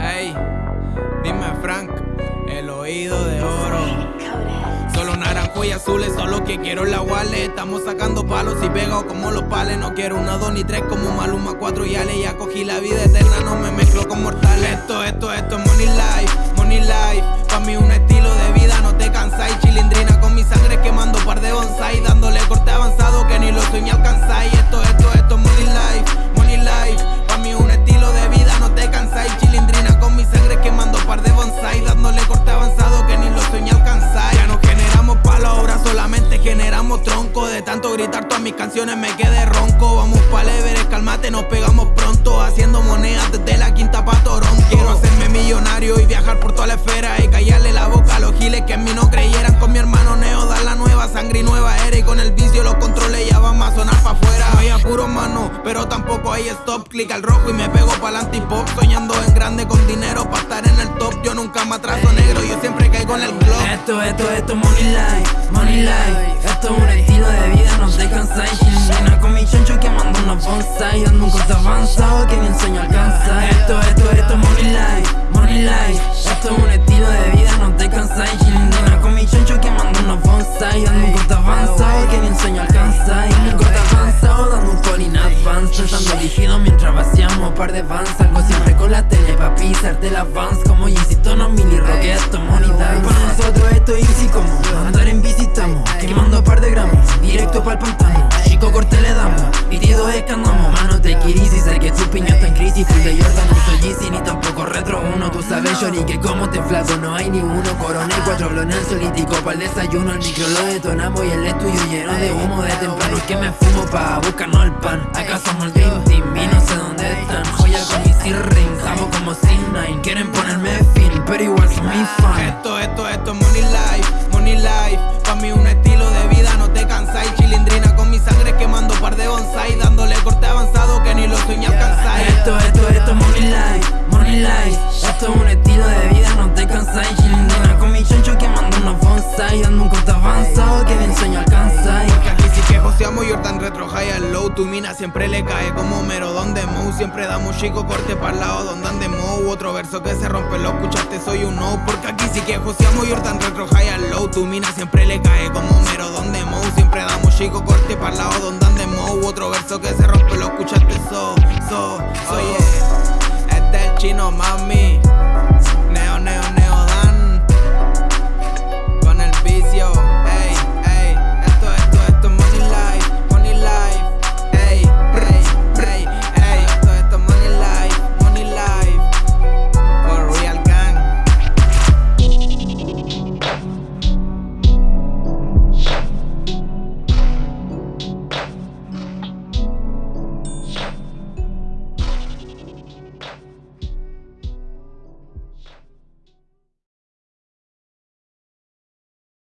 Ey, dime Frank, el oído de oro. Solo naranjo y azules, solo que quiero la wallet. Estamos sacando palos y pegados como los pales. No quiero una, dos ni tres como Maluma, cuatro y ale. Ya cogí la vida eterna, no me mezclo con mortales. Esto, esto, esto es money life, money life gritar todas mis canciones me quedé ronco. Vamos pa' Everest, cálmate, nos pegamos pronto. Haciendo monedas desde la quinta pa' Toronto. Quiero hacerme millonario y viajar por toda la esfera Y callarle la boca a los giles que en mí no creyeran. Con mi hermano Neo dar la nueva sangre y nueva era. Y con el vicio los controles ya van a sonar pa' afuera. Hay apuro mano, pero tampoco hay stop. Clic al rojo y me pego pa'l antipop Soñando en grande con dinero pa' estar en el top. Yo nunca me atraso negro, yo siempre caigo en el club. Esto, esto, esto, money life, money life Esto es un estilo cansáis. Chilindrina con mi chancho quemando unos bonsai Ando un corte avanzado que ni enseño alcanza. Esto, esto, esto, money life, money life. Esto es un estilo de vida, no te cansáis. Chilindrina con mi chancho quemando unos bonsai Ando un corte avanzado que ni enseño alcanza. Un corte avanzado dando un call in advance. Pensando dirigido mientras vaciamos par de vans Algo siempre con la tele pa' pisarte las vans Chico corte le damos, pitidos escandamos Mano te y sé que tu piña está en crisis. Full de Jordan, no soy Yeezy ni tampoco retro uno. Tú sabes Shori que como te flaco no hay ni uno. Coronel, cuatro blones solítico pa'l desayuno. El micro lo detonamos y el estudio lleno de humo. De temprano que me fumo pa' buscarnos el pan. Acá somos el Dream Team y no sé dónde tu mina siempre le cae como mero don de mou Siempre da un chico corte para lado donde ande mo Otro verso que se rompe, lo escuchaste, soy un no. Porque aquí sí que joseamos y tan retro high al low. Tu mina siempre le cae como mero don de mou Siempre da un chico corte para lado donde ande mou Otro verso que se rompe, lo escuchaste, so, so, so, oh. Este es el chino, mami.